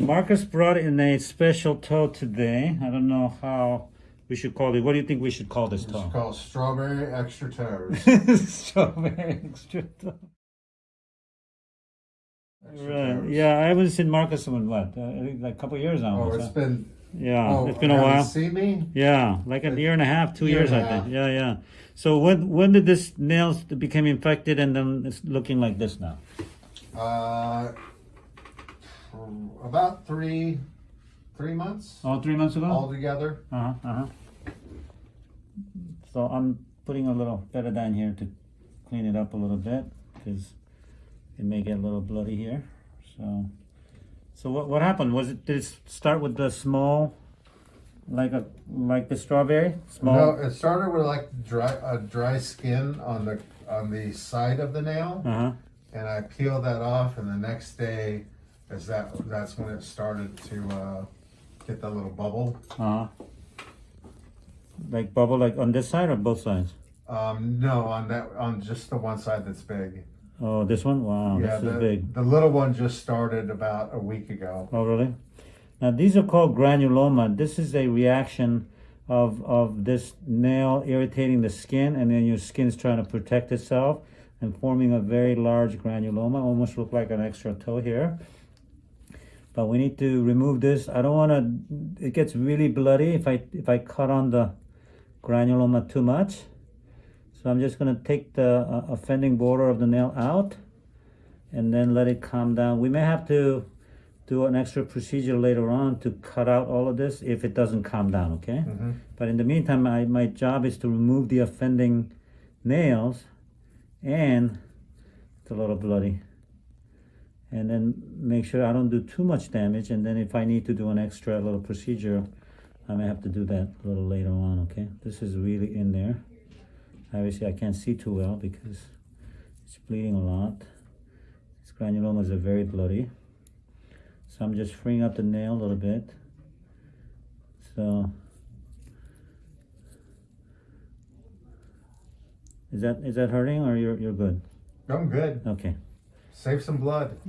Marcus brought in a special toe today. I don't know how we should call it. What do you think we should call this toe? It's called strawberry extra toes. Strawberry extra toe. Extra Right. toes. Yeah, I haven't seen Marcus in what, uh, I think like a couple years now. Oh, so- it's been. yeah, oh, it's been a while. See me? Yeah, like a year and a half, two Year years, I think. Yeah, yeah. So when when did this nails become infected and then it's looking like this now? Uh, about three, three months Oh, three months ago. altogether. Uh huh. Uh huh. So I'm putting a little betadine here to clean it up a little bit because it may get a little bloody here. So, so what what happened? Was it did it start with the small, like a like the strawberry small? No, it started with like dry, a dry skin on the on the side of the nail, Uh huh. and I peeled that off, and the next day, is that that's when it started to uh, get that little bubble. Uh. Like bubble, like on this side or both sides? Um, no, on that on just the one side that's big. Oh, this one. Wow, yeah, this is big. the little one just started about a week ago. Oh, really? Now, these are called granuloma. This is a reaction of, of this nail irritating the skin, and then your skin's trying to protect itself and forming a very large granuloma, almost look like an extra toe here. But we need to remove this. I don't want to, it gets really bloody if I, if I cut on the granuloma too much. So I'm just going to take the uh, offending border of the nail out and then let it calm down. We may have to do an extra procedure later on to cut out all of this if it doesn't calm down, okay? Mhm. But in the meantime, I, my job is to remove the offending nails and it's a little bloody. And then make sure I don't do too much damage. And then if I need to do an extra little procedure, I may have to do that a little later on, okay? This is really in there. Obviously, I can't see too well because it's bleeding a lot. These granulomas are very bloody. So I'm just freeing up the nail a little bit. So is that is that hurting or you're you're good? I'm good. Okay. Save some blood.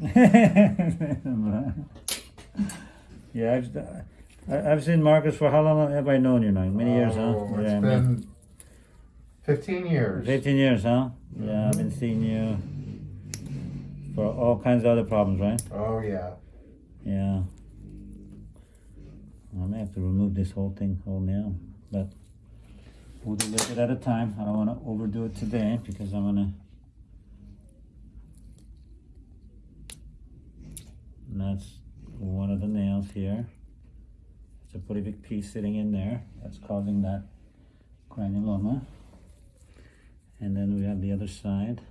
yeah, I've I- I've seen Marcus for how long have I known you now? Many years, huh? Oh, It's Yeah, been 15 years. 15 years, huh? Mm-hmm. Yeah, I've been seeing you for all kinds of other problems, right? Oh, yeah. Yeah. I may have to remove this whole thing, whole nail, but we'll do a little bit at a time. I don't want to overdo it today because I'm gonna. And that's one of the nails here. It's a pretty big piece sitting in there that's causing that granuloma. And then we have the other side.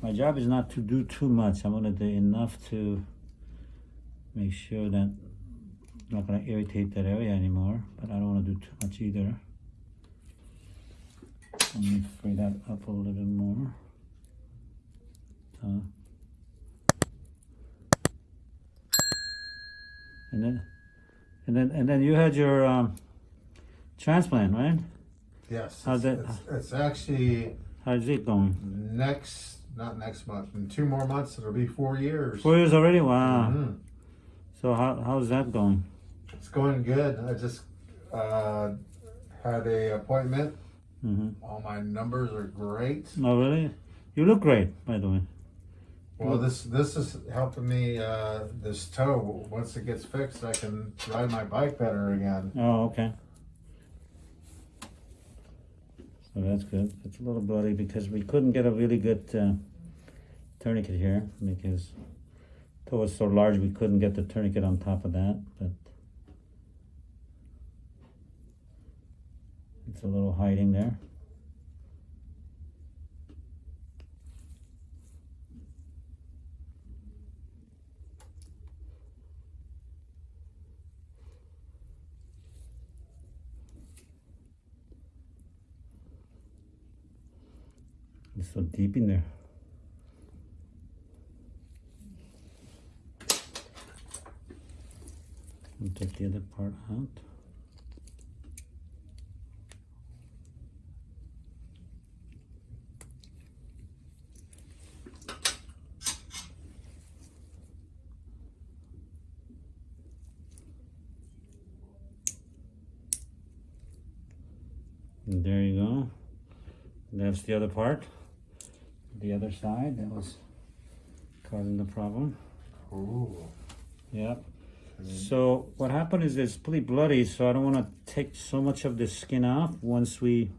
My job is not to do too much. I'm gonna do enough to make sure that I'm not gonna irritate that area anymore, but I don't wanna do too much either. Let me free that up a little bit more. Uh, and then, and then, and then you had your um, transplant, right? Yes. How's that- It's, it's actually How's it going? next, not next month, in two more months, it'll be four years. Four years already. Wow. Mhm. So how how's that going? It's going good. I just uh, had a appointment. hmm All my numbers are great. Oh, really? You look great, by the way. Well, this this is helping me. Uh, this toe. Once it gets fixed, I can ride my bike better again. Oh, okay. So that's good. It's a little bloody because we couldn't get a really good uh, tourniquet here because toe was so large we couldn't get the tourniquet on top of that. But it's a little hiding there. It's so deep in there. I'll take the other part out. And there you go. That's the other part. The other side that was causing the problem. Ooh. Yep. So what happened is it's pretty bloody, so I don't want to take so much of the skin off once we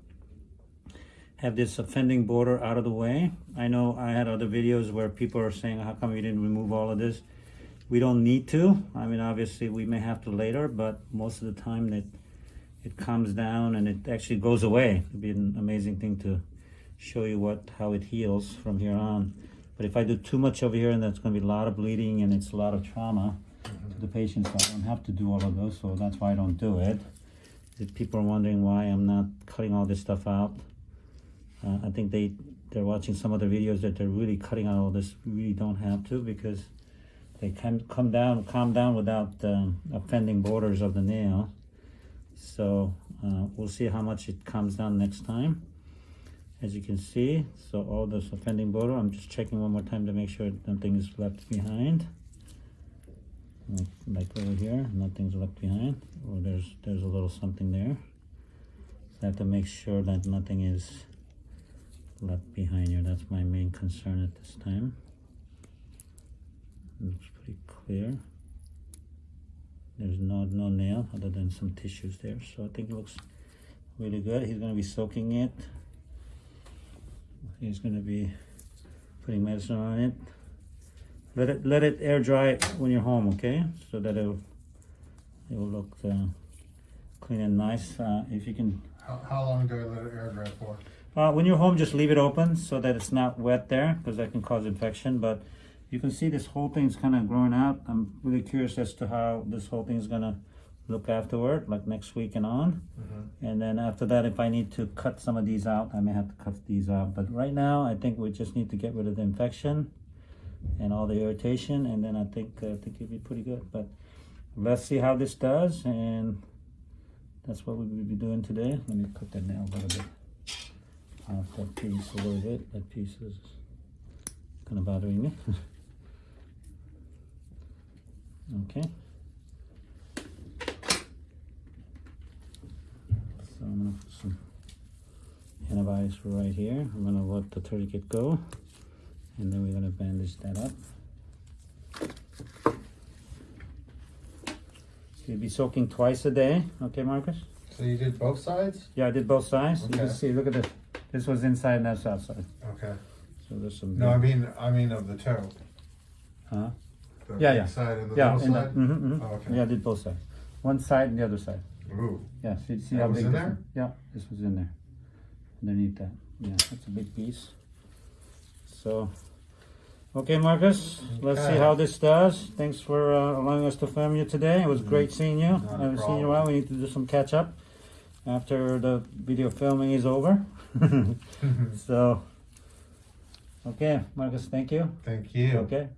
have this offending border out of the way. I know I had other videos where people are saying, how come you didn't remove all of this? We don't need to. I mean, obviously we may have to later, but most of the time that it calms down and it actually goes away. It'd be an amazing thing to show you what how it heals from here on. But if I do too much over here, and that's going to be a lot of bleeding and it's a lot of trauma to the patients, I don't have to do all of those. So that's why I don't do it. If people are wondering why I'm not cutting all this stuff out, uh, I think they they're watching some other videos that they're really cutting out all this. We really don't have to because they can come down, calm down without um, offending borders of the nail. So uh, we'll see how much it comes down next time. As you can see, so all this offending border, I'm just checking one more time to make sure nothing is left behind. Like, like over here, nothing's left behind, or there's there's a little something there. So I have to make sure that nothing is left behind here. That's my main concern at this time. Looks pretty clear. There's no no nail other than some tissues there, so I think it looks really good. He's gonna be soaking it. He's gonna be putting medicine on it. Let it let it air dry when you're home, okay? So that it'll it will look uh, clean and nice. Uh, if you can, How, how long do I let it air dry for? uh, when you're home, just leave it open so that it's not wet there because that can cause infection. But you can see this whole thing's kind of growing out. I'm really curious as to how this whole thing's gonna look afterward, like next week and on. And then after that, if I need to cut some of these out, I may have to cut these out. But right now, I think we just need to get rid of the infection and all the irritation, and then I think uh, I think it'll be pretty good. But let's see how this does, and that's what we will be doing today. Let me cut that nail a little bit off that piece a little bit. That piece is kind of bothering me. okay. So I'm gonna put some antibiotics right here. I'm gonna let the tourniquet go, and then we're gonna bandage that up. So you'll be soaking twice a day, okay, Marcus? So you did both sides? Yeah, I did both sides. You can see. Look at this. This was inside, and that's outside. Okay. So there's some. No, I mean, I mean of the toe. Huh? The Yeah, yeah. Side and the Yeah, and the, side? mhm, mhm. Oh, okay. yeah, I did both sides. One side and the other side. Ooh. Yeah, see, see That how was big in this there? Yeah, this was in there. Underneath that. Yeah, that's a big piece. So, okay, Marcus, let's see how this does. Thanks for uh, allowing us to film you today. It was great seeing you. Not I haven't seen you in a while. We need to do some catch up after the video filming is over. so, okay, Marcus, thank you. Thank you. Okay,